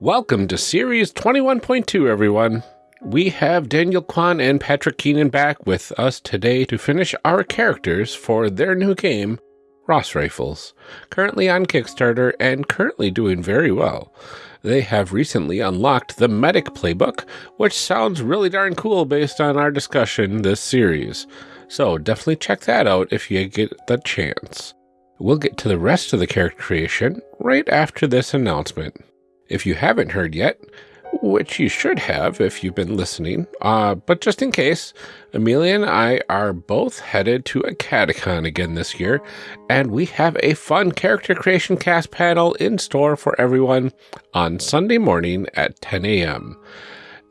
Welcome to Series 21.2, everyone. We have Daniel Kwan and Patrick Keenan back with us today to finish our characters for their new game, Ross Rifles, currently on Kickstarter and currently doing very well. They have recently unlocked the Medic Playbook, which sounds really darn cool based on our discussion this series. So definitely check that out if you get the chance. We'll get to the rest of the character creation right after this announcement. If you haven't heard yet, which you should have if you've been listening, uh, but just in case, Amelia and I are both headed to a Catacon again this year, and we have a fun character creation cast panel in store for everyone on Sunday morning at 10 a.m.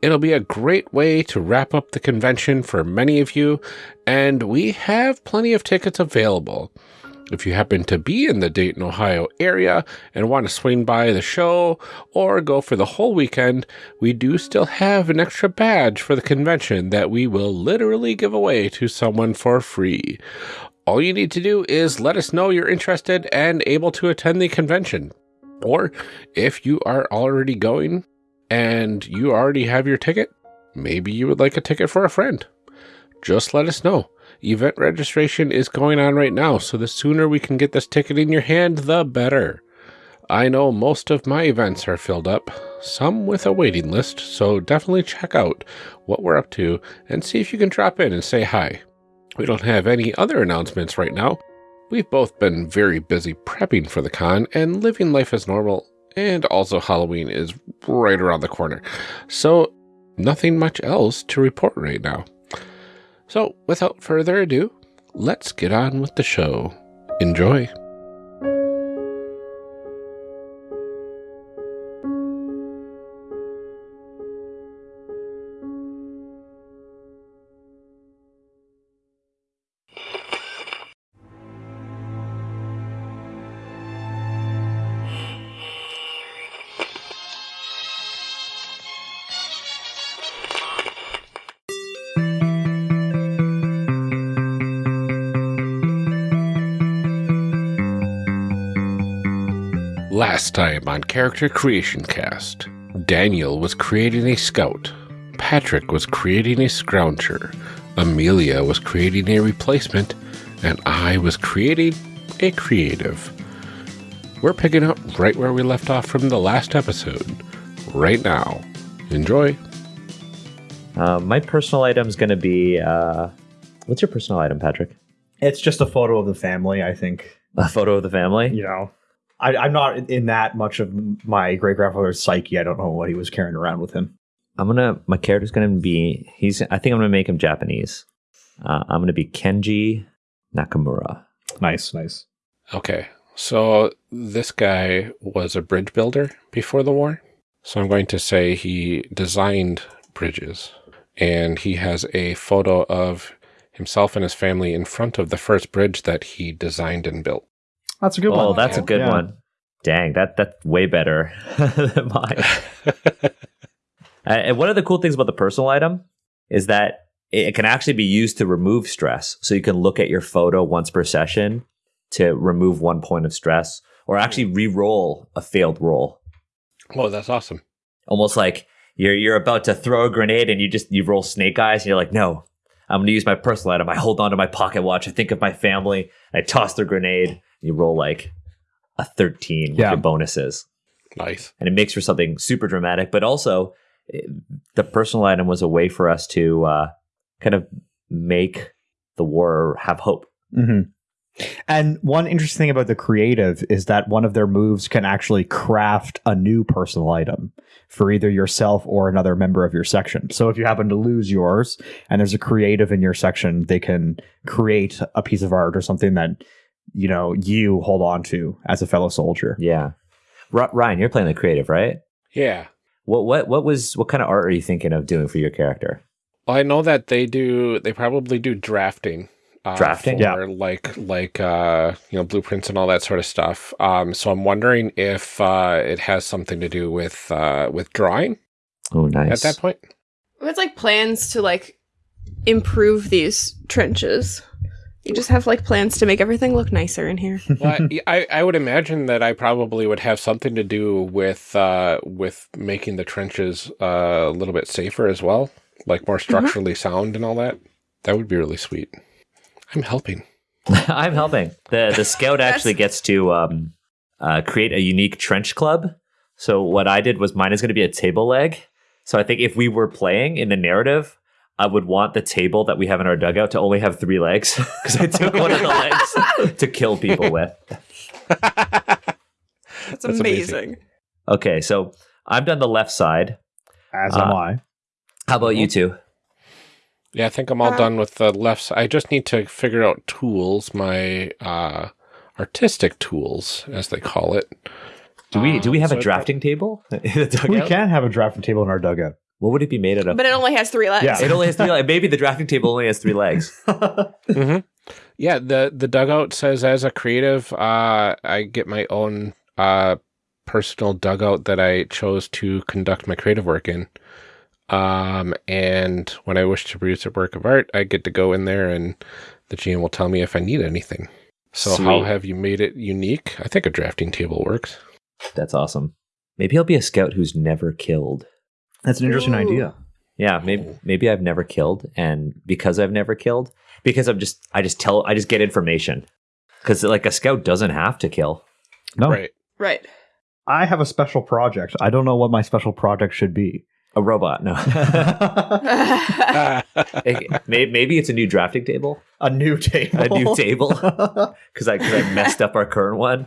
It'll be a great way to wrap up the convention for many of you, and we have plenty of tickets available. If you happen to be in the Dayton, Ohio area and want to swing by the show or go for the whole weekend, we do still have an extra badge for the convention that we will literally give away to someone for free. All you need to do is let us know you're interested and able to attend the convention. Or if you are already going and you already have your ticket, maybe you would like a ticket for a friend. Just let us know. Event registration is going on right now, so the sooner we can get this ticket in your hand, the better. I know most of my events are filled up, some with a waiting list, so definitely check out what we're up to and see if you can drop in and say hi. We don't have any other announcements right now. We've both been very busy prepping for the con and living life as normal, and also Halloween is right around the corner. So, nothing much else to report right now. So, without further ado, let's get on with the show. Enjoy. Time on Character Creation Cast, Daniel was creating a scout, Patrick was creating a scrounger, Amelia was creating a replacement, and I was creating a creative. We're picking up right where we left off from the last episode, right now. Enjoy. Uh, my personal item is going to be. Uh, what's your personal item, Patrick? It's just a photo of the family, I think. A photo of the family? You know, I, I'm not in that much of my great grandfather's psyche. I don't know what he was carrying around with him. I'm gonna. My character's gonna be. He's. I think I'm gonna make him Japanese. Uh, I'm gonna be Kenji Nakamura. Nice, nice. Okay, so this guy was a bridge builder before the war. So I'm going to say he designed bridges. And he has a photo of himself and his family in front of the first bridge that he designed and built. That's a good one. Oh, that's a good Yeah. one. Dang, that that's way better than mine. Uh, and one of the cool things about the personal item is that it can actually be used to remove stress. So you can look at your photo once per session to remove one point of stress, or actually re-roll a failed roll. Oh, that's awesome. Almost like you're you're about to throw a grenade and you just you roll snake eyes and you're like, no, I'm gonna use my personal item. I hold on to my pocket watch. I think of my family. I toss the grenade. You roll like a 13 with Yeah. your bonuses Nice. and it makes for something super dramatic. But also, it, the personal item was a way for us to uh, kind of make the war have hope. hmm And one interesting thing about the creative is that one of their moves can actually craft a new personal item for either yourself or another member of your section. So if you happen to lose yours and there's a creative in your section, they can create a piece of art or something that you know you hold on to as a fellow soldier. Yeah, R- Ryan, you're playing the creative, right? Yeah. What what what was what kind of art are you thinking of doing for your character? Well, I know that they do, they probably do drafting. Uh, Drafting? For Yeah. like, like, uh, you know, blueprints and all that sort of stuff. Um, so I'm wondering if, uh, it has something to do with, uh, with drawing Oh, nice. at that point. It's like plans to like improve these trenches. You just have like plans to make everything look nicer in here. well, I, I I would imagine that I probably would have something to do with uh, with making the trenches uh, a little bit safer as well, like more structurally sound and all that. That would be really sweet. I'm helping. I'm helping. The the scout actually gets to um, uh, create a unique trench club. So what I did was mine is going to be a table leg. So I think if we were playing in the narrative, I would want the table that we have in our dugout to only have three legs because I took one of the legs to kill people with. That's, amazing. amazing. Okay, so I've done the left side. As Uh, am I. How about you two? Yeah, I think I'm all Uh, done with the left side. I just need to figure out tools, my uh, artistic tools, as they call it. Do we do we Um, have so a I drafting table in We can have a drafting table in our dugout. What would it be made out of? But it only has three legs. Yeah. It only has three legs. Maybe the drafting table only has three legs. hmm Yeah, the the dugout says as a creative, uh, I get my own uh, personal dugout that I chose to conduct my creative work in. Um, and when I wish to produce a work of art, I get to go in there, and the GM will tell me if I need anything. So, how have you made it unique? I think a drafting table works. That's awesome. Maybe I'll be a scout who's never killed. That's an interesting Ooh. idea. Yeah, maybe maybe I've never killed, and because I've never killed, because I'm just I just tell I just get information. Because like a scout doesn't have to kill. No, Right. Right. I have a special project. I don't know what my special project should be. A robot, no. It- maybe it's a new drafting table, a new table. a new table, because I, 'cause I messed up our current one,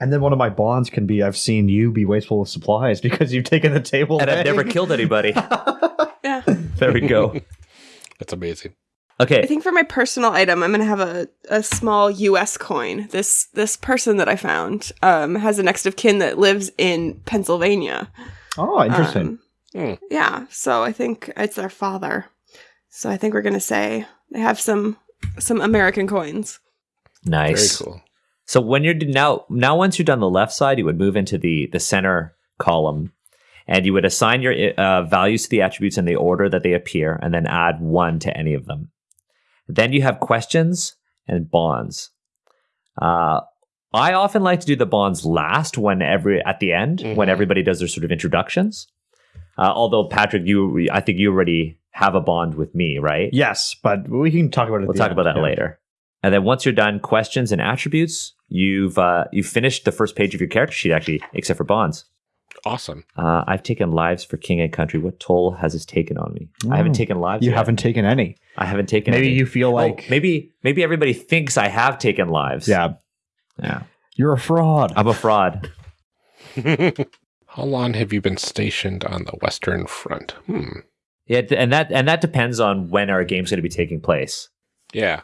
and then one of my bonds can be I've seen you be wasteful of supplies because you've taken the table. and I've never killed anybody. yeah. There we go. That's amazing. Okay. I think for my personal item, I'm gonna have a, a small U.S. coin. This this person that I found um, has a next of kin that lives in Pennsylvania. Oh, interesting. Um, Yeah, so I think it's their father. So I think we're gonna say they have some some American coins. nice. Very cool. So when you're now now once you're done the left side, you would move into the the center column, and you would assign your uh, values to the attributes in the order that they appear, and then add one to any of them. Then you have questions and bonds. Uh, I often like to do the bonds last when every at the end when Mhm. everybody does their sort of introductions. Uh, although Patrick, you I think you already have a bond with me, right? Yes, but we can talk about it. We'll talk end, about that yeah. later. And then once you're done questions and attributes, you've uh, you've finished the first page of your character sheet actually, except for bonds. Awesome. Uh, I've taken lives for king and country. What toll has this taken on me? I haven't Oh, taken lives. You yet. haven't taken any. I haven't taken. Maybe any. you feel Oh, like maybe maybe everybody thinks I have taken lives. yeah, yeah. you're a fraud. I'm a fraud. How long have you been stationed on the Western Front? Hmm. Yeah, and that and that depends on when our game's going to be taking place. Yeah.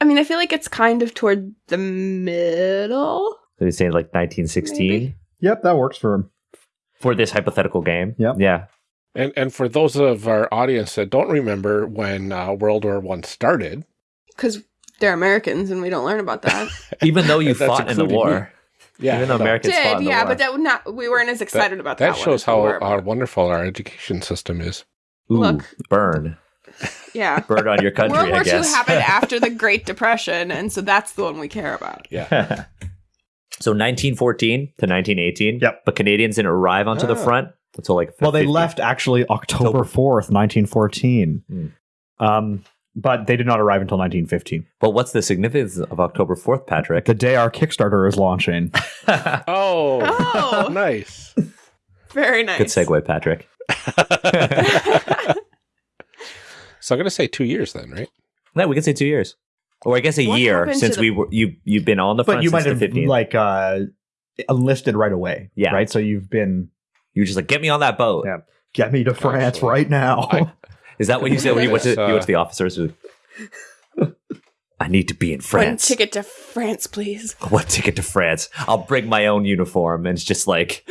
I mean, I feel like it's kind of toward the middle. So we say like 1916 Maybe. Yep, that works for him. for this hypothetical game. Yep. Yeah. And and for those of our audience that don't remember when uh, World War One started, Because they're Americans and we don't learn about that. Even though you fought in the including war. yeah, Even though no, Americans fought Did, in the yeah, war. but that would not we weren't as excited about that. that shows as how were how wonderful our education system is. Ooh, Look. burn. Yeah. Burn on your country, World War I II happened after the Great Depression, and so that's the one we care about. Yeah. so 1914 to 1918. Yep. But Canadians didn't arrive onto the Ah. front until like Well, they left actually October October. fourth, nineteen fourteen. Hmm. Um, but they did not arrive until nineteen fifteen. But what's the significance of October 4th, Patrick? The day our Kickstarter is launching. Oh, Oh. nice. Very nice. Good segue, Patrick. So I'm gonna say two years then, right? No, we can say two years, or I guess a What year since the- we were you you've been on the front but you since might have 15th. like uh, enlisted right away. Yeah. Right. So you've been you were just like get me on that boat. Yeah. get me to France Actually, right now. I- Is that what you said when you went to uh, you went to the officers? I need to be in One France. ticket to France, please. What ticket to France? I'll bring my own uniform, and it's just like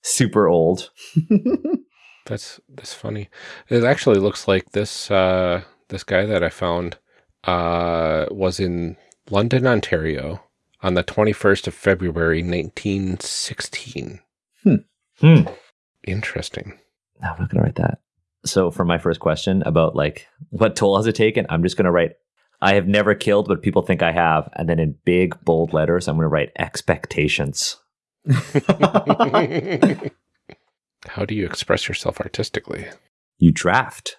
super old. That's that's funny. It actually looks like this uh, this guy that I found uh, was in London, Ontario, on the 21st of February, 1916. Hmm. Hmm. Interesting. No, I'm not gonna write that. So for my first question about like what toll has it taken, I'm just gonna write I have never killed, but people think I have. And then in big bold letters, I'm going to write expectations. How do you express yourself artistically? You draft.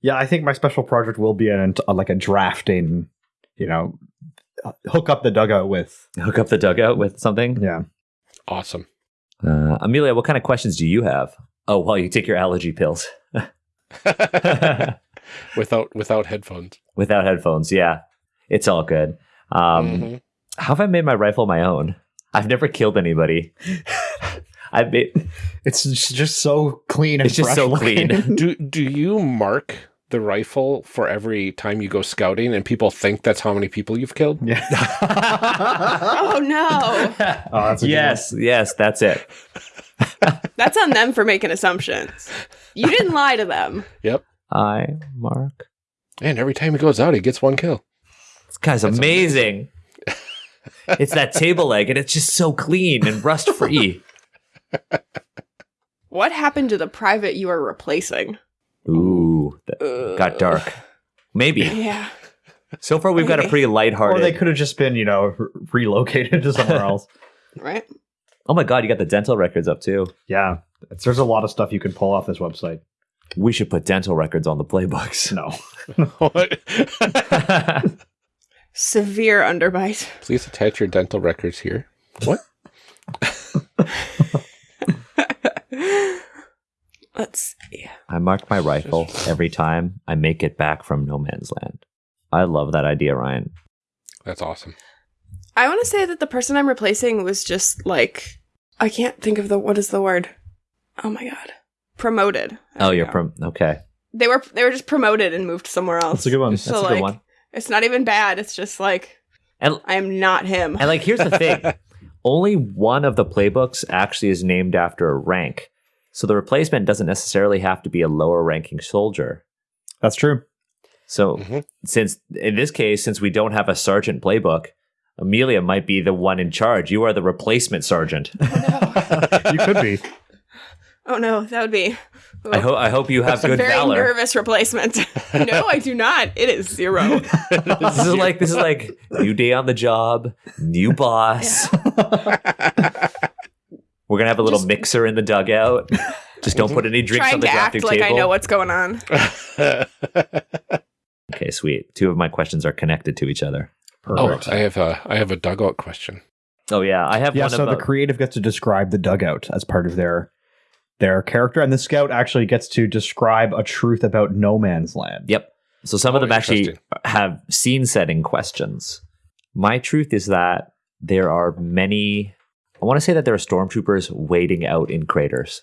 Yeah, I think my special project will be an, uh, like a drafting, you know, hook up the dugout with. Hook up the dugout with something. Yeah. Awesome. Uh, Amelia, what kind of questions do you have? Oh, well, you take your allergy pills without without headphones. without headphones. Yeah, it's all good. Um, Mhm. How have I made my rifle my own? I've never killed anybody. I've made, It's just just so clean and It's just so looking. clean. Do do you mark the rifle for every time you go scouting, and people think that's how many people you've killed? yeah. Oh no. Oh, that's a good yes, yes, that's it. That's on them for making assumptions. You didn't lie to them. Yep. I mark. And every time he goes out, he gets one kill. This guy's amazing. it's that table leg, and it's just so clean and rust free. What happened to the private you are replacing? Ooh, that got dark. Maybe. Yeah. So far, we've got a Maybe. pretty Or they could have just been, you know, re- relocated to somewhere else. Right? oh my god, you got the dental records up too. Yeah. It's, there's a lot of stuff you can pull off this website. We should put dental records on the playbooks. No. Severe underbite. Please attach your dental records here. What? Let's see. I mark my rifle every time I make it back from no man's land. I love that idea, Ryan. That's awesome. I want to say that the person I'm replacing was just like I can't think of the what is the word. Oh my god. Promoted. There Oh, you're go. from okay. They were they were just promoted and moved somewhere else. That's a good one. That's So, a good one. It's not even bad. It's just like And I am not him. and like here's the thing. Only one of the playbooks actually is named after a rank. So the replacement doesn't necessarily have to be a lower ranking soldier. That's true. So Mhm. since in this case, since we don't have a sergeant playbook, Amelia might be the one in charge. You are the replacement sergeant. no You could be. oh no, that would be I hope I hope you have good very valor. nervous replacement. no, I do not. It is zero. This is like this is like new day on the job, new boss. We're gonna have a little Just- mixer in the dugout. Just don't put any drinks on the to drafting act like table. I know what's going on. okay, sweet. Two of my questions are connected to each other. oh, I have a I have a dugout question. Oh yeah, I have yeah, one so about the uh, creative gets to describe the dugout as part of their their character, and the scout actually gets to describe a truth about no man's land. Yep. So some of Oh, them actually have scene setting questions. My truth is that there are many. I want to say that there are stormtroopers waiting out in craters.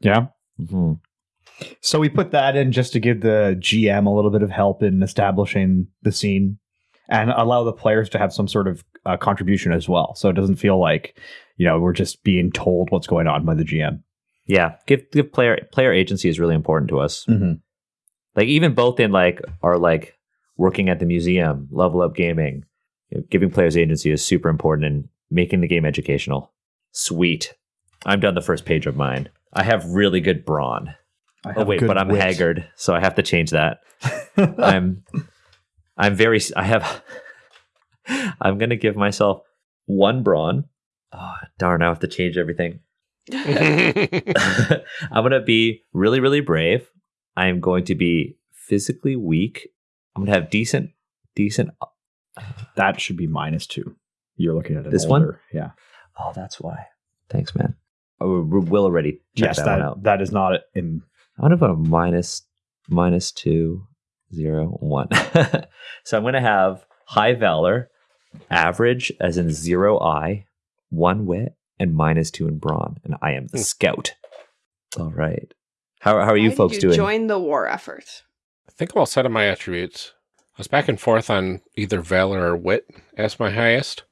Yeah. hmm So we put that in just to give the GM a little bit of help in establishing the scene and allow the players to have some sort of uh, contribution as well. So it doesn't feel like, you know, we're just being told what's going on by the GM. Yeah, give give player player agency is really important to us. Mm-hmm. like even both in like our like working at the museum level up gaming you know, giving players agency is super important in making the game educational sweet i'm done the first page of mine i have really good brawn oh wait but i'm haggard so i have to change that i'm i'm very I have i'm gonna give myself one brawn oh darn i have to change everything I'm gonna be really, really brave. I'm going to be physically weak. I'm gonna have decent, decent. Uh, that should be minus two. You're looking at it. This one? Yeah. Oh, that's why. Thanks, man. Oh, we- we'll already check yes, that, that, one out. that is not in. I'm gonna put a minus, minus two, zero, one. so I'm gonna have high valor, average as in zero eye, one wit, and minus two in brawn, and I am the Hmm. scout. All right. How how are you Why folks did you doing? Join the war effort. I think I'm all set on my attributes. I was back and forth on either valor or wit as my highest,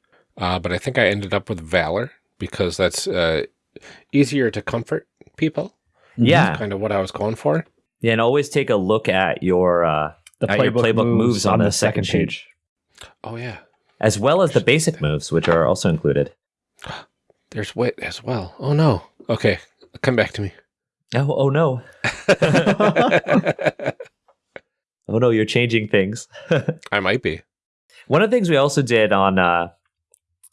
uh, but I think I ended up with valor because that's uh, easier to comfort people. yeah, That's Kind of what I was going for. Yeah, and always take a look at your uh, The Uh, your playbook moves on the second page. Oh yeah, as well as the basic moves, which are also included. there's wit as well. Oh no. Okay, come back to me. Oh, oh no. Oh no, you're changing things. I might be. One of the things we also did on uh,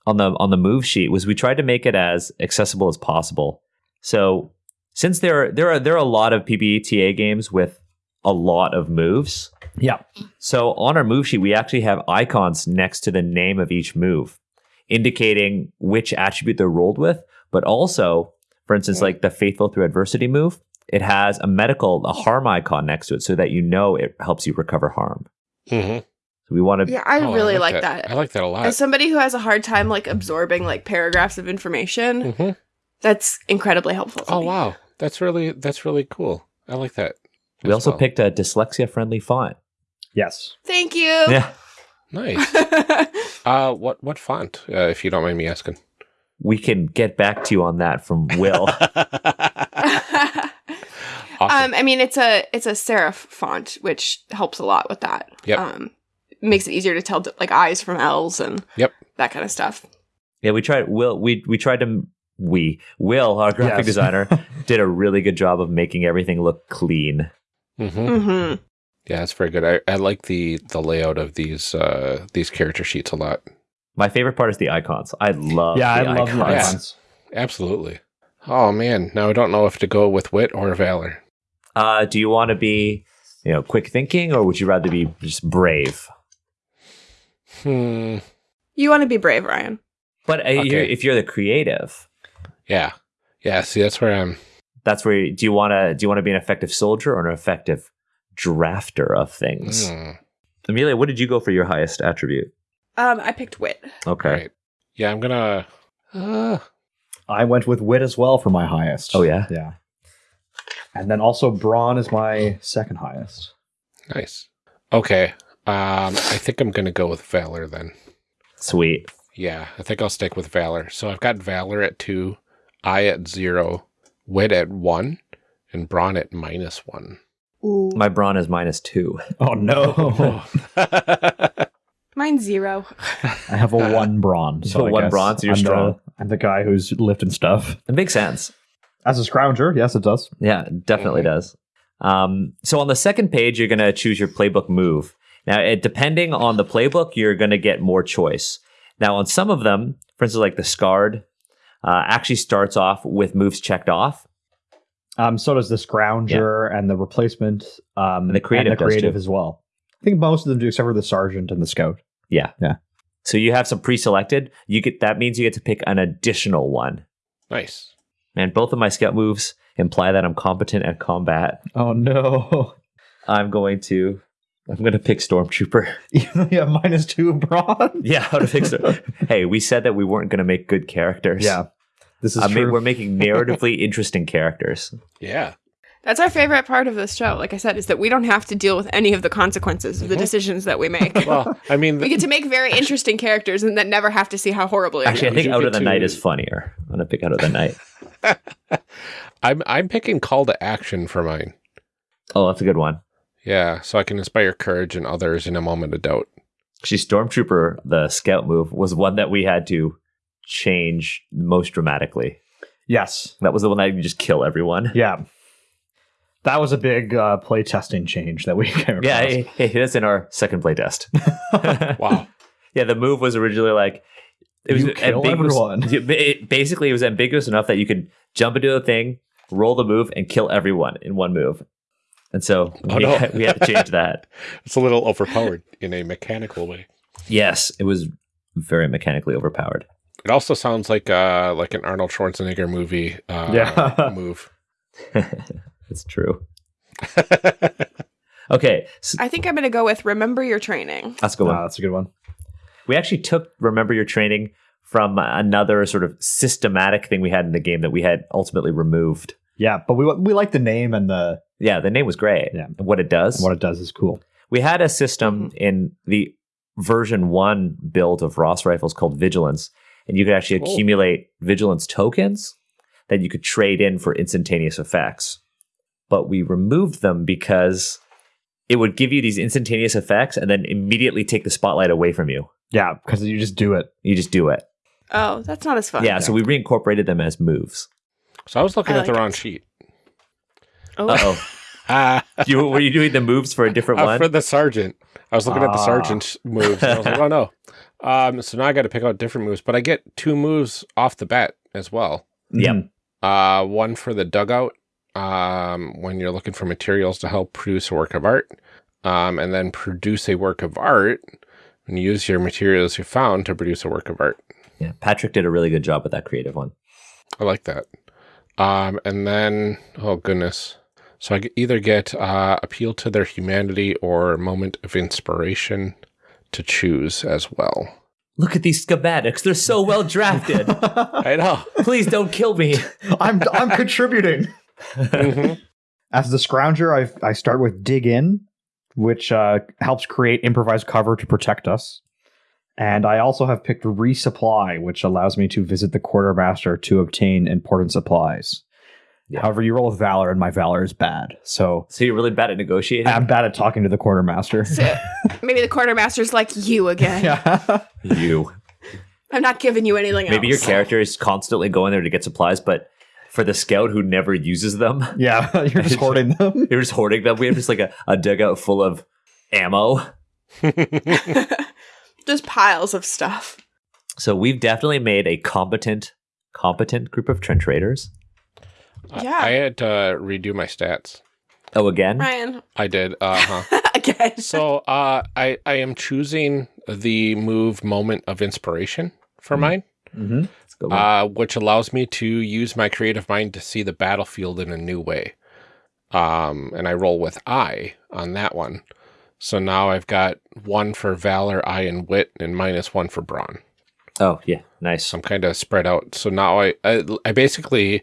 on the on the move sheet was we tried to make it as accessible as possible. So since there are, there are there are a lot of PBTA games with a lot of moves, Yeah. so on our move sheet we actually have icons next to the name of each move, indicating which attribute they're rolled with, but also, for instance, like the faithful through adversity move, it has a medical a harm icon next to it so that you know it helps you recover harm. Mm-hmm. So we want to Yeah, I Oh, really like that. I like that a lot. As somebody who has a hard time like absorbing like paragraphs of information, hmm that's incredibly helpful. Oh me. wow, that's really that's really cool. I like that. we also well. picked a dyslexia friendly font. Yes. Thank you. Yeah. nice. Uh, what what font? Uh, if you don't mind me asking. we can get back to you on that from Will. Awesome. Um, I mean, it's a it's a serif font, which helps a lot with that. Yep. Um, makes it easier to tell like I's from L's and Yep. that kind of stuff. yeah, we tried. Will we we tried to we Will our graphic Yes. designer did a really good job of making everything look clean. hmm Mm-hmm. Yeah, it's very good. I, I like the the layout of these uh these character sheets a lot. My favorite part is the icons. I love yeah, I love the icons. icons. Absolutely. Oh man, now I don't know if to go with wit or valor. Uh, do you want to be you know quick thinking or would you rather be just brave? Hmm. You want to be brave, Ryan. But uh, you're, if you're the creative, Yeah. Yeah. See, that's where I'm. that's where you, do you want to do you want to be an effective soldier or an effective drafter of things? Hmm. Amelia, what did you go for your highest attribute? Um, I picked wit. Okay. Right. Yeah, I'm gonna. Uh, I went with wit as well for my highest. Oh, yeah? Yeah. And then also brawn is my second highest. nice. Okay. Um, I think I'm gonna go with valor then. Sweet. Yeah, I think I'll stick with valor. So I've got valor at two, I at zero, wit at one, and brawn at minus one. Ooh. My brawn is minus two. Oh no. Mine's zero. I have a one brawn. So A I one brawn, so you're I'm the- strong. I'm the guy who's lifting stuff. It makes sense. As a scrounger, yes, it does. Yeah, it definitely does. Um, so on the second page, you're going to choose your playbook move. Now, it, depending on the playbook, you're going to get more choice. Now, on some of them, for instance, like the Scarred, uh, actually starts off with moves checked off. Um, so does the scrounger and the replacement, um, And the creative and the creative as well. I think most of them do, except for the sergeant and the scout. Yeah. Yeah. So you have some pre-selected. You get that means you get to pick an additional one. nice. And both of my scout moves imply that I'm competent at combat. Oh no! I'm going to I'm going to pick Stormtrooper. yeah, minus two brawn. Yeah, how to fix it. hey, we said that we weren't going to make good characters. Yeah, this is I mean, true. we're making narratively interesting characters. Yeah. That's our favorite part of this show. Like I said, is that we don't have to deal with any of the consequences of the mm-hmm. decisions that we make. Well, I mean, we get to make very interesting characters and then never have to see how horribly. they Actually, I think Out of the Night is funnier. I'm going to pick Out of the Night. I'm I'm picking call to action for mine. Oh, that's a good one. Yeah, so I can inspire courage in others in a moment of doubt. Actually, Stormtrooper, the scout move, was one that we had to change most dramatically. yes, That was the one that you just kill everyone. yeah. That was a big uh, play testing change that we came across. Yeah, hey, hey, that's in our second play test. Wow. Yeah, the move was originally like it was You kill everyone. Yeah, it- basically, it was ambiguous enough that you could jump into a thing, roll the move, and kill everyone in one move. And so Oh, we, no. had, we had to change that. it's a little overpowered in a mechanical way. Yes, it was very mechanically overpowered. It also sounds like uh like an Arnold Schwarzenegger movie uh Yeah. move. It's true. Okay, so I think I'm going to go with remember your training. let's go Uh, that's a good one. We actually took remember your training from another sort of systematic thing we had in the game that we had ultimately removed. Yeah, but we we like the name and the Yeah, the name was great. Yeah. And what it does. what it does is cool. we had a system mm-hmm. in the version one build of Ross rifles called Vigilance, and you could actually Oh. accumulate Vigilance tokens that you could trade in for instantaneous effects. But we removed them because it would give you these instantaneous effects and then immediately take the spotlight away from you. Yeah, because you just do it. You just do it. Oh, that's not as fun. yeah, so we reincorporated them as moves. So I was looking I at the wrong it. sheet. Oh, Uh You were you doing the moves for a different uh, one? for the sergeant. I was looking at the Ah. sergeant's moves. And I was like, oh no. Um, so now I got to pick out different moves, but I get two moves off the bat as well. Yep. Mhm. Uh, one for the dugout, um, when you're looking for materials to help produce a work of art, um, and then produce a work of art and use your materials you found to produce a work of art. yeah, Patrick did a really good job with that creative one. I like that. Um, and then, oh goodness. So I either get uh, appeal to their humanity or moment of inspiration to choose as well. Look at these schematics; they're so well drafted. I know. Please don't kill me. I'm I'm contributing. Mhm. As the scrounger, I I start with dig in, which uh, helps create improvised cover to protect us. And I also have picked resupply, which allows me to visit the quartermaster to obtain important supplies. Yeah. However, you roll with valor, and my valor is bad, so So you're really bad at negotiating. I'm bad at talking to the quartermaster. So, maybe the quartermaster's like you again. yeah, you. I'm not giving you anything Maybe your character is constantly going there to get supplies, but for the scout who never uses them, yeah, you're just hoarding them. you're just hoarding them. We have just like a, a dugout full of ammo. Just piles of stuff. So we've definitely made a competent, competent group of trench raiders. I- Yeah. I had to redo my stats. Oh, again? Ryan, I did. Uh huh. again. so uh, I I am choosing the move moment of inspiration for mine, Mm-hmm. Let's go uh, which allows me to use my creative mind to see the battlefield in a new way. Um, and I roll with I on that one. So now I've got one for valor, I, and wit, and minus one for brawn. oh, yeah, nice. I'm kind of spread out. So now I, I I basically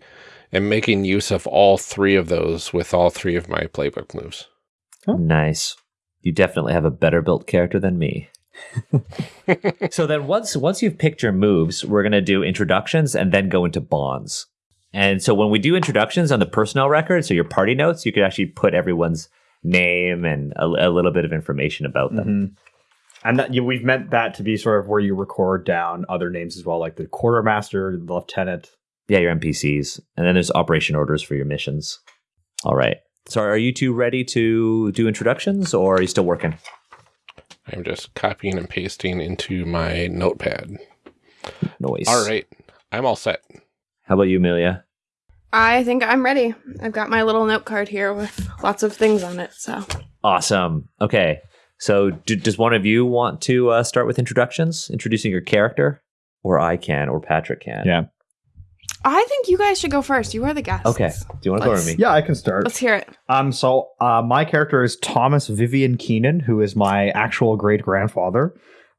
am making use of all three of those with all three of my playbook moves. Nice. You definitely have a better built character than me. so then once once you've picked your moves, we're gonna do introductions and then go into bonds. And so when we do introductions on the personnel record, so your party notes, you could actually put everyone's name and a, a little bit of information about them. Mhm. And that, you, we've meant that to be sort of where you record down other names as well, like the quartermaster, the lieutenant. Yeah, your NPCs. And then there's operation orders for your missions. All right. So are you two ready to do introductions or are you still working? I'm just copying and pasting into my notepad. Noise. All right. I'm all set. How about you, Amelia? I think I'm ready. I've got my little note card here with lots of things on it. So Awesome. Okay. So, do, does one of you want to uh, start with introductions, introducing your character, or I can, or Patrick can? Yeah. I think you guys should go first. You are the guests. Okay. Do you want to go Let's- with me? Yeah, I can start. Let's hear it. Um, so uh, my character is Thomas Vivian Keenan, who is my actual great grandfather,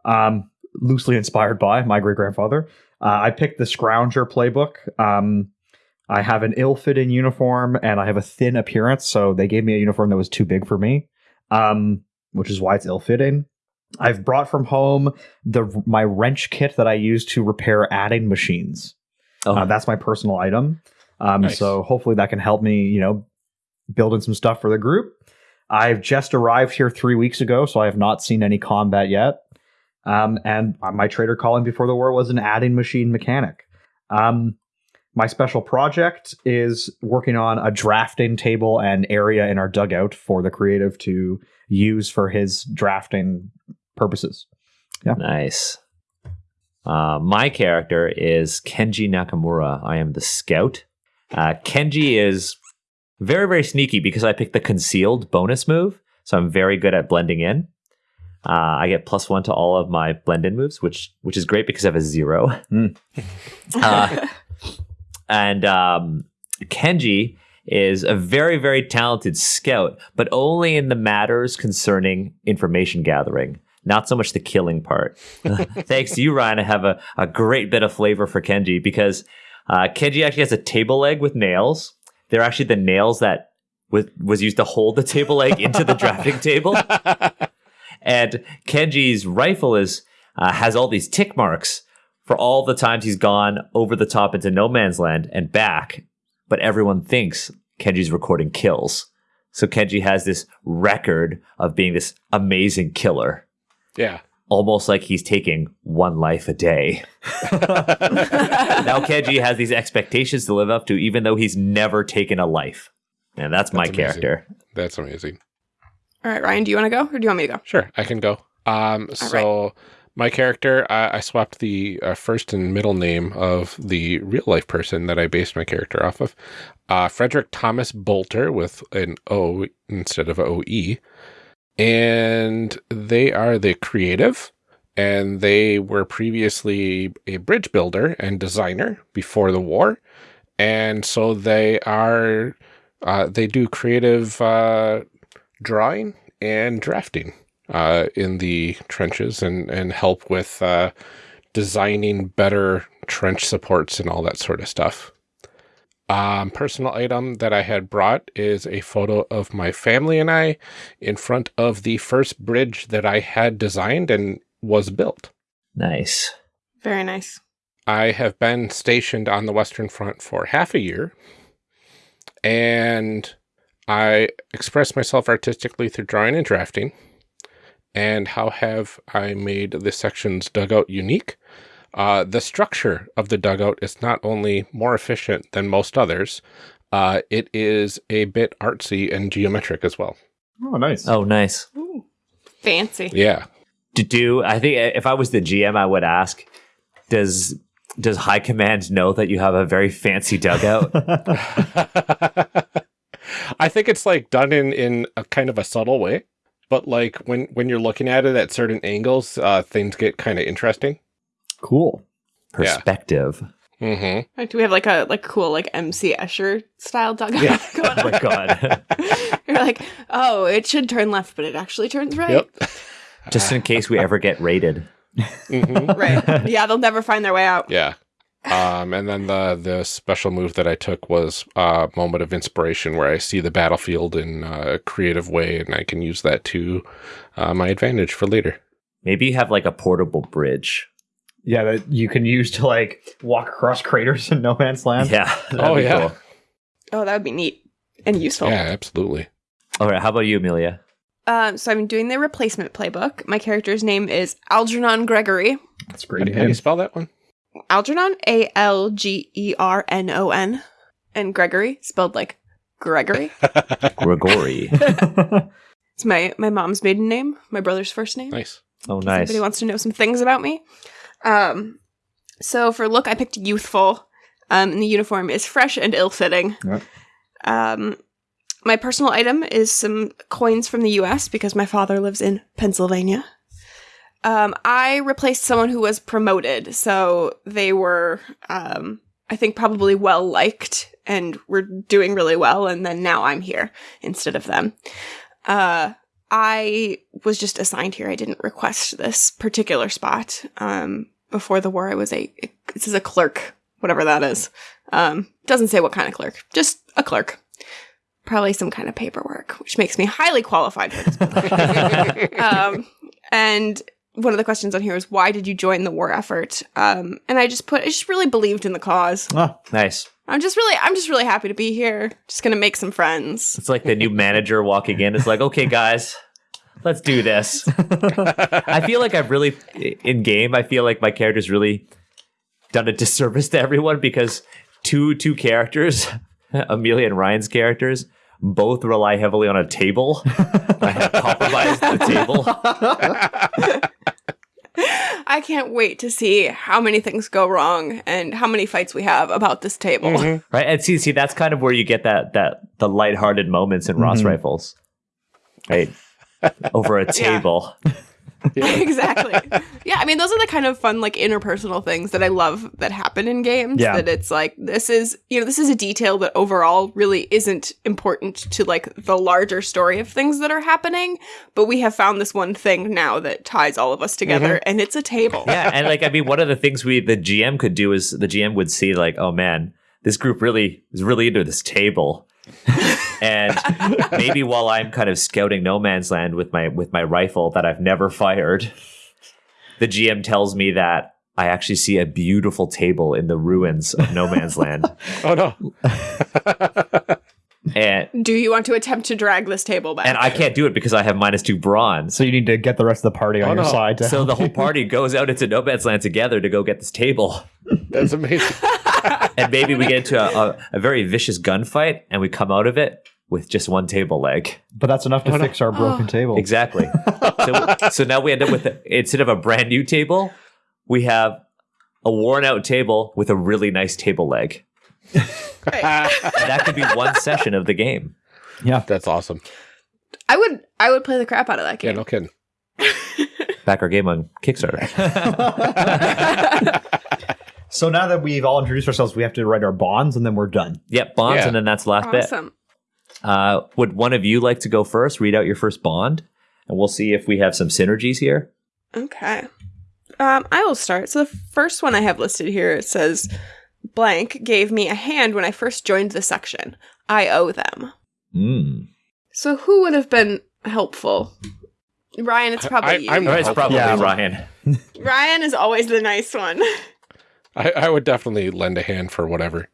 um, loosely inspired by my great grandfather. Uh, I picked the Scrounger playbook. Um, I have an ill-fitting uniform and I have a thin appearance, so they gave me a uniform that was too big for me, um, which is why it's ill-fitting. I've brought from home the my wrench kit that I use to repair adding machines. Oh, Uh, that's my personal item. Um, Nice. So hopefully that can help me, you know, building some stuff for the group. I've just arrived here three weeks ago, so I have not seen any combat yet. Um, and my trader calling before the war was an adding machine mechanic. Um, my special project is working on a drafting table and area in our dugout for the creative to use for his drafting purposes. Yeah. Nice. Uh, my character is Kenji Nakamura. I am the scout. Uh, Kenji is very, very sneaky because I picked the concealed bonus move. So I'm very good at blending in. Uh, I get plus one to all of my blend in moves, which which is great because I have a zero. Mm. Uh, and um, Kenji is a very, very talented scout, but only in the matters concerning information gathering, not so much the killing part. Thanks to you, Ryan, I have a, a great bit of flavor for Kenji because uh, Kenji actually has a table leg with nails. They're actually the nails that was, was used to hold the table leg into the drafting table. And Kenji's rifle is uh, has all these tick marks for all the times he's gone over the top into no man's land and back. But everyone thinks Kenji's recording kills. So Kenji has this record of being this amazing killer, Yeah. almost like he's taking one life a day. now Kenji has these expectations to live up to, even though he's never taken a life. And that's, my amazing. character. That's amazing. All right, Ryan, do you want to go or do you want me to go? Sure, I can go. Um, so my character, I, I swapped the uh, first and middle name of the real life person that I based my character off of. Uh, Frederick Thomas Bolter with an O instead of O E, and they are the creative. And they were previously a bridge builder and designer before the war, and so they are uh, they do creative uh, drawing and drafting uh, in the trenches and, and help with uh, designing better trench supports and all that sort of stuff. Um, personal item that I had brought is a photo of my family and I in front of the first bridge that I had designed and was built. Nice. Very nice. I have been stationed on the Western Front for half a year, and I express myself artistically through drawing and drafting. And how have I made the section's dugout unique? Uh, the structure of the dugout is not only more efficient than most others, uh, it is a bit artsy and geometric as well. Oh, nice. Oh, nice. Ooh, fancy. Yeah. To do, I think if I was the GM, I would ask, does does High Command know that you have a very fancy dugout? I think it's like done in in a kind of a subtle way, but like when when you're looking at it at certain angles, uh, things get kind of interesting. Cool. Perspective. hmm Like, do we have like a like cool like MC Escher style dugout Yeah. going Oh my god. You're like, oh, it should turn left, but it actually turns right. Yep. Just in case we ever get raided. hmm Right. Yeah, they'll never find their way out. Yeah. Um, and then the the special move that I took was a moment of inspiration where I see the battlefield in a creative way, and I can use that to uh, my advantage for later. Maybe you have like a portable bridge. Yeah, that you can use to like walk across craters in no man's land. Yeah. that'd Oh, be yeah. cool. Oh, that would be neat and useful. Yeah, absolutely. All right. How about you, Amelia? Um, so I'm doing the replacement playbook. My character's name is Algernon Gregory. That's How great. do, how do you spell that one? Algernon, A L G E R N O N, and Gregory spelled like Gregory. Gregory. it's my my mom's maiden name, my brother's first name. Nice. Oh, nice. Anybody wants to know some things about me? Um, so for look, I picked youthful. Um, and the uniform is fresh and ill-fitting. Yep. Um, my personal item is some coins from the U.S. because my father lives in Pennsylvania. Um, I replaced someone who was promoted, so they were, um, I think, probably well liked and were doing really well. And then now I'm here instead of them. Uh, I was just assigned here. I didn't request this particular spot. Um, before the war, I was a this is a clerk, whatever that is. Um, doesn't say what kind of clerk, just a clerk. Probably some kind of paperwork, which makes me highly qualified for this. um, and one of the questions on here is why did you join the war effort? Um, and I just put I just really believed in the cause. Ah, nice. I'm just really I'm just really happy to be here. Just gonna make some friends. It's like the new manager walking in. It's like, okay, guys, let's do this. I feel like I've really, in game, I feel like my character's really done a disservice to everyone because two two characters, Amelia and Ryan's characters, both rely heavily on a table. I have compromised the table. I can't wait to see how many things go wrong and how many fights we have about this table. Mm-hmm. Right. And see, see, that's kind of where you get that that the lighthearted moments in Ross mm-hmm. rifles. Right. Over a table. exactly. Yeah, I mean those are the kind of fun like interpersonal things that I love that happen in games Yeah. that it's like this is, you know, this is a detail that overall really isn't important to like the larger story of things that are happening, but we have found this one thing now that ties all of us together mm-hmm. and it's a table. yeah, and like I mean, one of the things we the GM could do is the GM would see like, oh man, this group really is really into this table, and maybe while I'm kind of scouting no man's land with my with my rifle that I've never fired, the GM tells me that I actually see a beautiful table in the ruins of no man's land, Oh no. and Do you want to attempt to drag this table back? and I can't do it because I have minus two bronze. so you need to get the rest of the party on Oh, your no. side. So the whole party goes out into no man's land together to go get this table. That's amazing. and maybe we get into a, a, a very vicious gunfight and we come out of it with just one table leg. But that's enough to Oh, fix our broken Oh. table. Exactly. so, so now we end up with instead of a brand new table, we have a worn out table with a really nice table leg. And that could be one session of the game. Yeah. That's awesome. I would I would play the crap out of that Yeah, game. no kidding. Back our game on Kickstarter. So now that we've all introduced ourselves, we have to write our bonds and then we're done. Yep, bonds, Yeah. and then that's the last bit. awesome. Uh, would one of you like to go first? Read out your first bond, and we'll see if we have some synergies here. Okay. Um, I will start. So the first one I have listed here it says blank gave me a hand when I first joined the section. I owe them. Mm. So who would have been helpful? Ryan, it's probably I- you. I'm- it's probably Yeah. Ryan. Ryan is always the nice one. I, I would definitely lend a hand for whatever.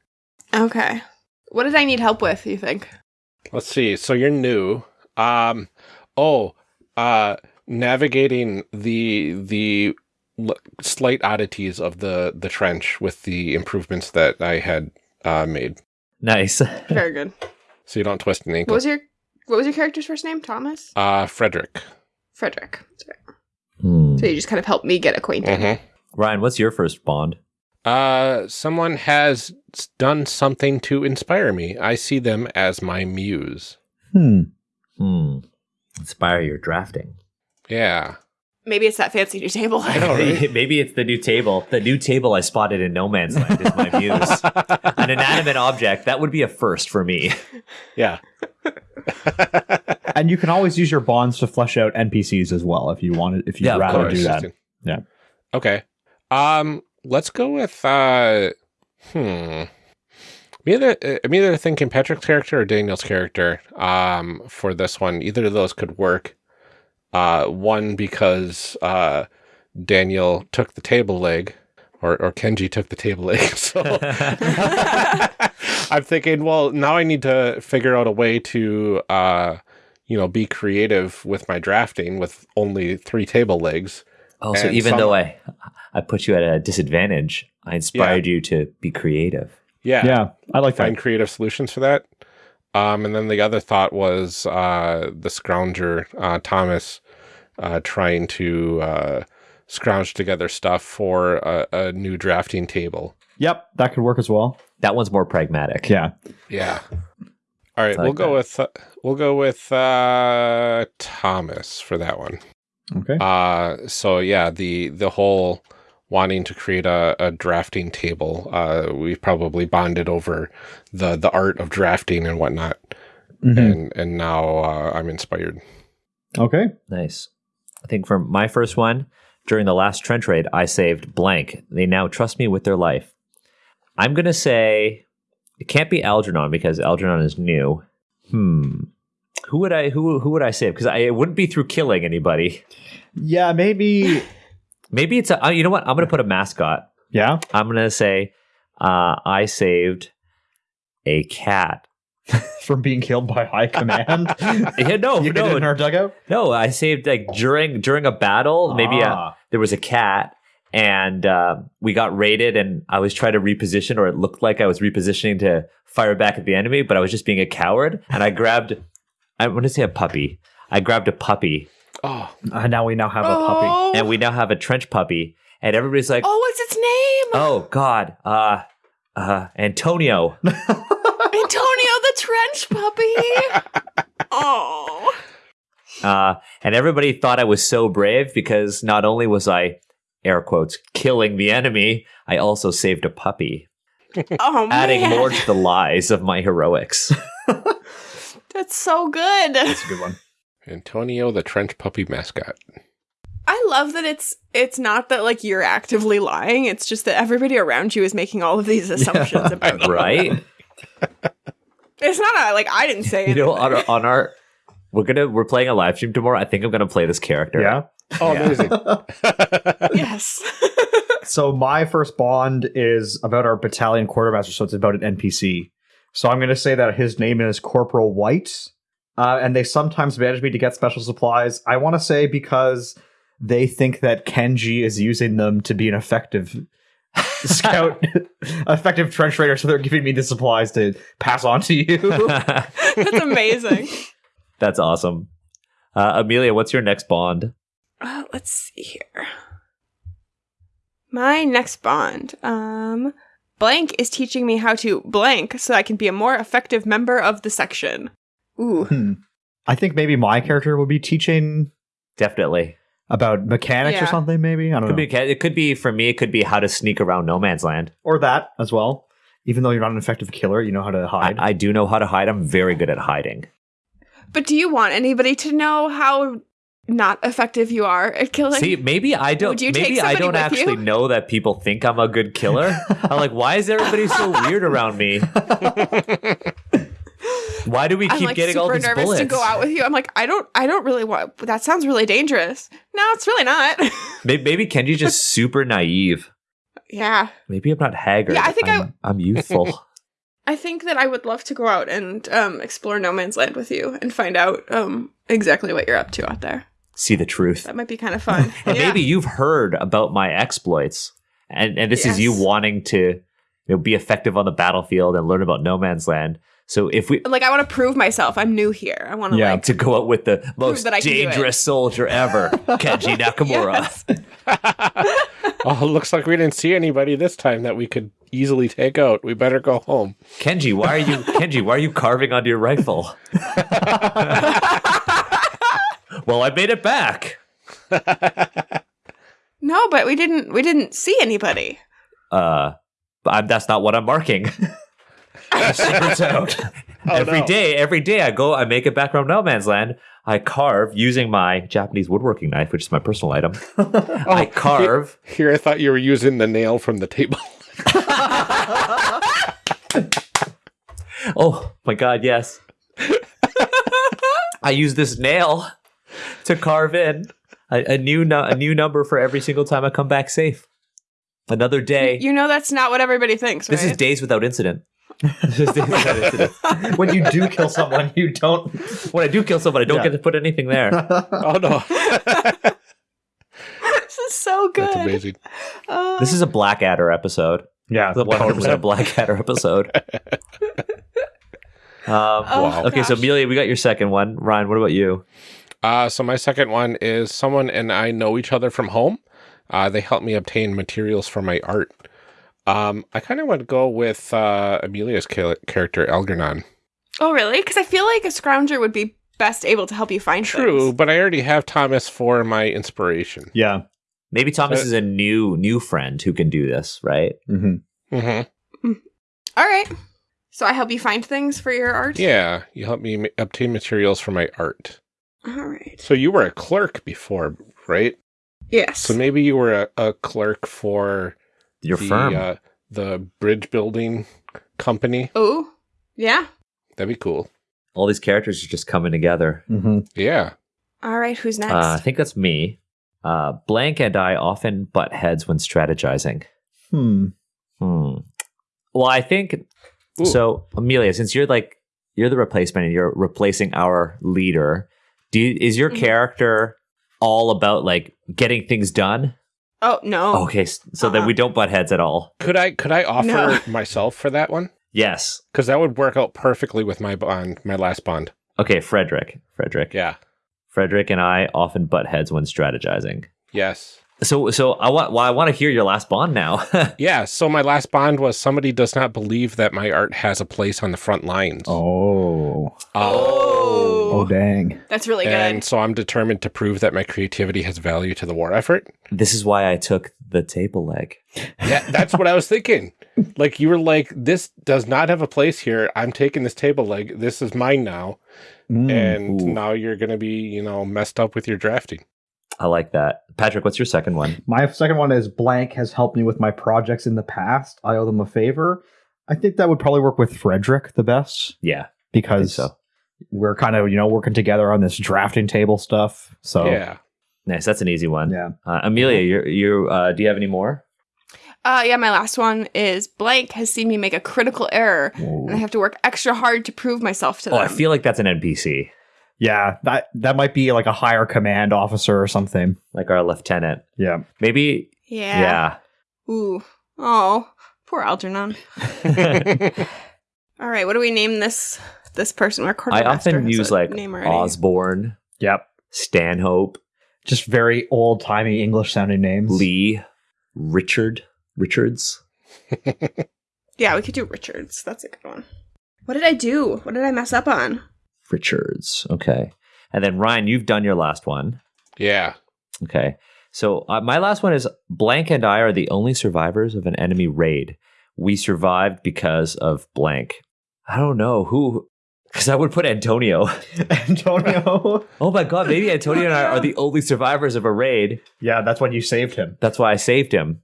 okay. What did I need help with, you think? Let's see. So you're new. Um oh, uh navigating the the l- slight oddities of the the trench with the improvements that I had uh made. Nice. Very good. So you don't twist an What ankle. was your what was your character's first name? Thomas? uh Frederick. Frederick. Sorry. Hmm. So you just kind of helped me get acquainted. Mhm. Ryan, what's your first bond? Uh someone has done something to inspire me. I see them as my muse. Hmm. Hmm. Inspire your drafting. Yeah. Maybe it's that fancy new table. I know, right? Maybe it's the new table. The new table I spotted in No Man's Land is my muse. An inanimate object. That would be a first for me. Yeah. And you can always use your bonds to flesh out NPCs as well if you wanted if you'd Yeah, rather do that. Yeah. Okay. Um, let's go with uh hmm. I'm either, uh, I'm either thinking Patrick's character or Daniel's character um, for this one. Either of those could work. Uh, one, because uh, Daniel took the table leg, or, or Kenji took the table leg. So I'm thinking, well, now I need to figure out a way to, uh, you know, be creative with my drafting with only three table legs. Oh, so And even some- though I I put you at a disadvantage, I inspired you to be creative. Yeah. Yeah, I like find that. creative solutions for that. Um, and then the other thought was uh, the scrounger, uh, Thomas, uh, trying to uh, scrounge together stuff for a, a new drafting table. Yep, that could work as well. That one's more pragmatic. Yeah. Yeah. All right, I we'll like go with uh, we'll go with uh, Thomas for that one. Okay. Uh, so yeah, the the whole wanting to create a, a drafting table. Uh, we've probably bonded over the the art of drafting and whatnot. Mhm. and and now uh, I'm inspired. Okay. Nice. I think for my first one, during the last trench raid, I saved blank. They now trust me with their life. I'm gonna say it can't be Algernon because Algernon is new. Hmm. Who would I who who would I save? Because I it wouldn't be through killing anybody. Yeah, maybe. Maybe it's a. uh, You know what? I'm gonna put a mascot. Yeah. I'm gonna say uh, I saved a cat. From being killed by high command. Yeah, no, you no, in our dugout. no. I saved like during during a battle. Maybe Ah. there was a cat, and uh, we got raided, and I was trying to reposition, or it looked like I was repositioning to fire back at the enemy, but I was just being a coward, and I grabbed. I want to say a puppy. I grabbed a puppy, Oh, Uh, now we now have a puppy. Oh, and we now have a trench puppy, and everybody's like, oh, what's its name? "Oh God, uh, uh, Antonio." Antonio the trench puppy. oh. Uh, and everybody thought I was so brave because not only was I, air quotes, killing the enemy, I also saved a puppy, Oh adding man. more to the lies of my heroics. That's so good. That's a good one. Antonio, the trench puppy mascot. I love that it's it's not that like you're actively lying. It's just that everybody around you is making all of these assumptions about you. right? It's not a, like I didn't say You it. know, on our, on our, we're gonna we're playing a live stream tomorrow. I think I'm gonna play this character. Yeah. Oh, Yeah. amazing! yes. So my first bond is about our battalion quartermaster, so it's about an NPC. So I'm going to say that his name is Corporal White, uh, and they sometimes manage me to get special supplies. I want to say because they think that Kenji is using them to be an effective scout, effective trench raider, so they're giving me the supplies to pass on to you. That's amazing. That's awesome. Uh, Amelia, what's your next bond? Uh, let's see here. My next bond. Um, blank is teaching me how to blank so I can be a more effective member of the section. Ooh. Hmm. I think maybe my character would be teaching Definitely. about mechanics or something. Maybe I don't Could know, be, it could be for me. It could be how to sneak around no man's land. or that as well. Even though you're not an effective killer, you know how to I, hide. I do know how to hide. I'm very good at hiding. But do you want anybody to know how not effective you are at killing? See, maybe I don't. Would you take maybe I don't actually you? know that people think I'm a good killer. I'm like, why is everybody so weird around me? Why do we I'm keep like getting all these nervous bullets? to go out with you. I'm like, I don't, I don't really want. That sounds really dangerous. No, it's really not. Maybe, maybe Kenji's just super naive. yeah, Maybe I'm not haggard. Yeah, I think I- I'm, I'm youthful. I think that I would love to go out and um, explore No Man's Land with you and find out um, exactly what you're up to out there. See the truth. That might be kind of fun. And Yeah. maybe you've heard about my exploits, and and this is you wanting to you know, be effective on the battlefield and learn about no man's land. So if we like I want to prove myself. I'm new here. I want to Yeah. like to go out with the most that I can do it. dangerous soldier ever, Kenji Nakamura. Oh, looks like we didn't see anybody this time that we could easily take out. We better go home. Kenji, why are you Kenji? Why are you carving onto your rifle? Well, I made it back. No, but we didn't. We didn't see anybody. Uh, but I'm, that's not what I'm marking. Secret's out. Every no. day, every day I go, I make it back from no man's land. I carve using my Japanese woodworking knife, which is my personal item. I carve. Here, I thought you were using the nail from the table. Oh my god, yes. I use this nail to carve in a, a new nu- a new number for every single time I come back safe. Another day. You know that's not what everybody thinks, this is days without incident. Is days without incident. when you do kill someone, you don't. When I do kill someone, I don't Yeah. get to put anything there. Oh no, this is so good. that's amazing. Uh, This is a Blackadder episode. Yeah, It's a 100% Blackadder episode. Um, Oh, okay, so gosh. Amelia, we got your second one. Ryan, what about you? Uh, so my second one is someone and I know each other from home. Uh, they help me obtain materials for my art. Um, I kind of want to go with uh, Amelia's character, Algernon. oh, really? Because I feel like a scrounger would be best able to help you find True, things. but I already have Thomas for my inspiration. Yeah. Maybe Thomas Uh, is a new new friend who can do this, right? hmm Mm-hmm. All right. So I help you find things for your art. Yeah, you help me obtain materials for my art. All right. So you were a clerk before, right? Yes. So maybe you were a, a clerk for Your the, firm. Uh, the bridge building company. oh, yeah. That'd be cool. All these characters are just coming together. hmm Yeah. All right. Who's next? Uh, I think that's me. Uh, Blank and I often butt heads when strategizing. Hmm. Hmm. Well, I think Ooh. so. Amelia, since you're like you're the replacement and you're replacing our leader, do you, is your Mhm. character all about like getting things done? oh no. Okay, so then Uh-uh. we don't butt heads at all. Could I could I offer No. myself for that one? Yes. Because that would work out perfectly with my bond, my last bond. Okay, Frederick. Frederick. Yeah. Frederick and I often butt heads when strategizing. Yes. So, so I want. Well, I want to hear your last bond now. Yeah. So my last bond was somebody does not believe that my art has a place on the front lines. Oh. Oh. Oh, dang. That's really good. And so I'm determined to prove that my creativity has value to the war effort. this is why I took the table leg. Yeah, that's what I was thinking. Like you were like, this does not have a place here. I'm taking this table leg. This is mine now. Mm. and ooh. now you're gonna be, you know, messed up with your drafting. I like that. Patrick, what's your second one? My second one is blank has helped me with my projects in the past. I owe them a favor. I think that would probably work with Frederick the best Yeah, I think because so. We're kind of you know working together on this drafting table stuff. So Yeah. Nice. That's an easy one. yeah. Uh, Amelia, you you uh, do you have any more? uh, yeah, my last one is blank has seen me make a critical error, and I have to work extra hard to prove myself to Oh, them. I feel like that's an NPC, Yeah, that that might be like a higher command officer or something. like our lieutenant. Yeah. Maybe. yeah. Yeah. Ooh. Oh, poor Algernon. All right. What do we name this this person. Our I often has use a like name already. Osborne, Yep. Stanhope, Just very old timey English sounding names. Lee, Richard, Richards. Yeah, we could do Richards. That's a good one. What did I do? What did I mess up on? Richards. Okay. And then Ryan, you've done your last one. Yeah. Okay. So uh, my last one is blank and I are the only survivors of an enemy raid. We survived because of blank. I don't know who, because I would put Antonio. Antonio. Oh my God, maybe Antonio and I are the only survivors of a raid. yeah, that's when you saved him. That's why I saved him.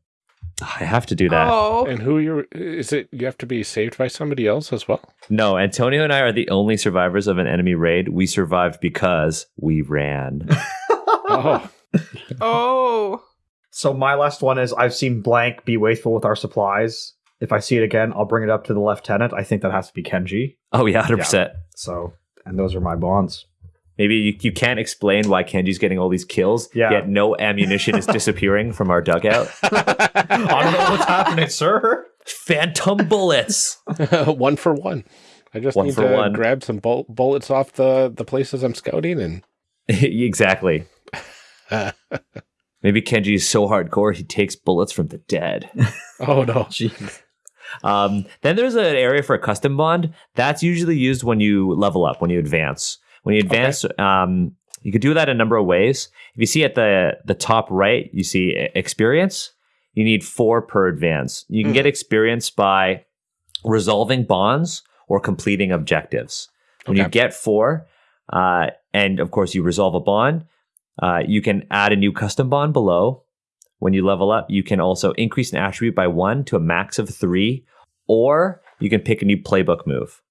I have to do that. Oh, And who you're is it you have to be saved by somebody else as well? No, Antonio and I are the only survivors of an enemy raid. We survived because we ran. Oh. oh. So my last one is I've seen blank be wasteful with our supplies. If I see it again, I'll bring it up to the lieutenant. I think that has to be Kenji. oh yeah, hundred percent. So, and those are my bonds. Maybe you, you can't explain why Kenji's getting all these kills, Yeah. yet no ammunition is disappearing from our dugout. I don't know what's happening, sir. Phantom bullets. one for one. I just One need for to one. grab some bul- bullets off the the places I'm scouting and exactly. Maybe Kenji is so hardcore he takes bullets from the dead. oh no. Jeez. Um, then there's an area for a custom bond that's usually used when you level up, when you advance. When you advance, um, you could do that a number of ways. If you see at the the top right, you see experience. You need four per advance. You can Hmm. get experience by resolving bonds or completing objectives. When you get four, uh, and of course you resolve a bond, uh, you can add a new custom bond below. When you level up, you can also increase an attribute by one to a max of three, or you can pick a new playbook move.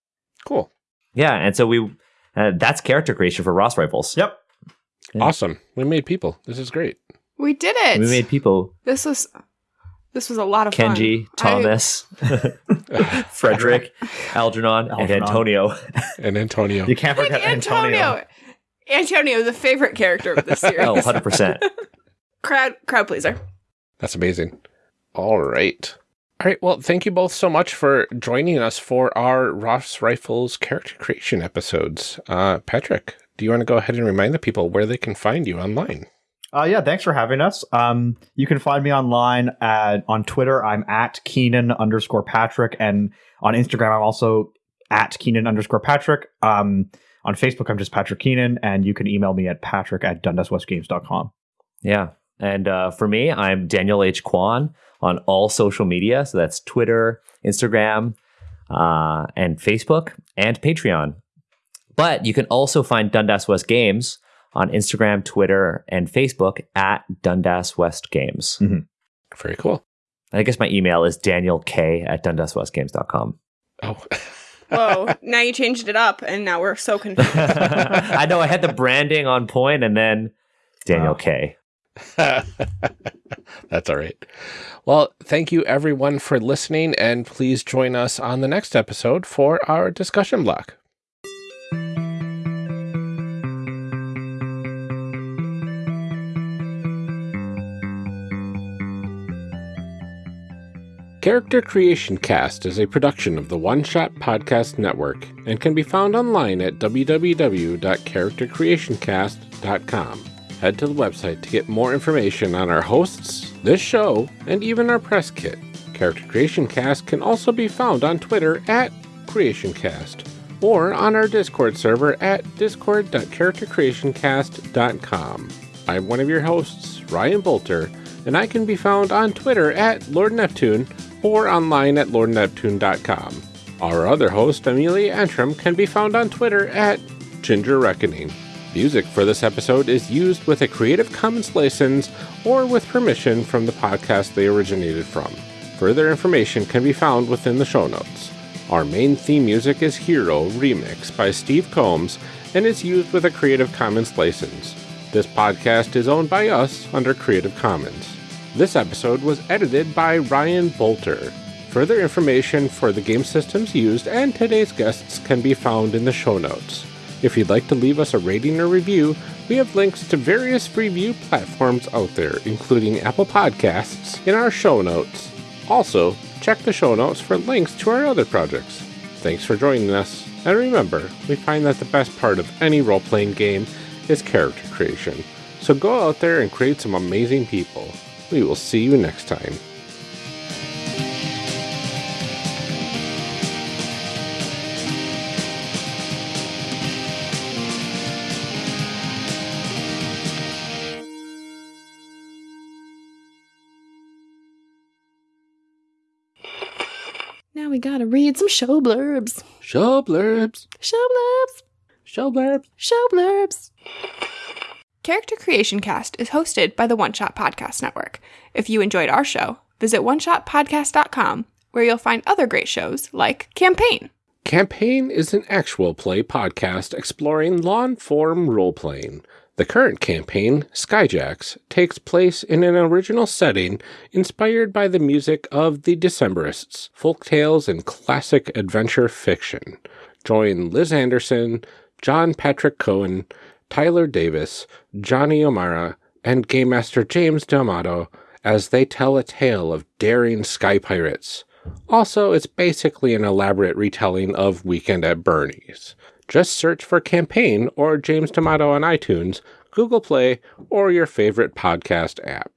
Cool. Yeah, and so we uh, that's character creation for Ross rifles. Yep. Yeah. Awesome. We made people. This is great. We did it. We made people this was this was a lot of Kenji, fun. I- Thomas, Frederick, Algernon, and Antonio. And Antonio. You can't forget Antonio. Antonio. Antonio, the favorite character of this series. Oh, 100%. Crowd crowd pleaser. That's amazing. All right. All right. Well, thank you both so much for joining us for our Ross Rifles character creation episodes. Uh, Patrick, do you want to go ahead and remind the people where they can find you online? Uh, yeah, thanks for having us. Um, you can find me online at on Twitter. I'm at Keenan underscore Patrick, and on Instagram I'm also at Keenan underscore Patrick. Um, on Facebook I'm just Patrick Keenan, and you can email me at patrick at dundaswestgames.com. Yeah. And uh, for me, I'm Daniel H. Kwan on all social media. So that's Twitter, Instagram, uh, and Facebook, and Patreon. But you can also find Dundas West Games on Instagram, Twitter, and Facebook at Dundas West Games. Very cool. And I guess my email is danielk at dundaswestgames.com. Oh, Whoa, now you changed it up and now we're so confused. I know I had the branding on point and then Daniel Wow. K. that's all right. Well, thank you everyone for listening, and please join us on the next episode for our discussion block. Character Creation Cast is a production of the One Shot Podcast Network and can be found online at www.charactercreationcast.com. Head to the website to get more information on our hosts, this show, and even our press kit. Character Creation Cast can also be found on Twitter at CreationCast or on our Discord server at discord.charactercreationcast.com. I'm one of your hosts, Ryan Boelter, and I can be found on Twitter at Lord Neptune or online at lordneptune.com. Our other host, Amelia Antrim, can be found on Twitter at Ginger Reckoning. Music for this episode is used with a Creative Commons license or with permission from the podcast they originated from. Further information can be found within the show notes. Our main theme music is Hero Remix by Steve Combs and is used with a Creative Commons license. This podcast is owned by us under Creative Commons. This episode was edited by Ryan Boelter. Further information for the game systems used and today's guests can be found in the show notes. If you'd like to leave us a rating or review, we have links to various review platforms out there, including Apple Podcasts, in our show notes. Also, check the show notes for links to our other projects. Thanks for joining us, And remember, we find that the best part of any role playing game is character creation. So go out there and create some amazing people. We will see you next time. Gotta read some show blurbs. Show blurbs. Show blurbs. Show blurbs. Show blurbs. Character Creation Cast is hosted by the One Shot Podcast Network. If you enjoyed our show, visit oneshotpodcast.com where you'll find other great shows like Campaign. Campaign is an actual play podcast exploring long form role playing. The current campaign, Skyjacks, takes place in an original setting inspired by the music of the Decemberists, folk tales, and classic adventure fiction. Join Liz Anderson, John Patrick Cohen, Tyler Davis, Johnny O'Mara, and Game Master James D'Amato as they tell a tale of daring sky pirates. Also, it's basically an elaborate retelling of Weekend at Bernie's. Just search for Campaign or James D'Amato on iTunes, Google Play, or your favorite podcast app.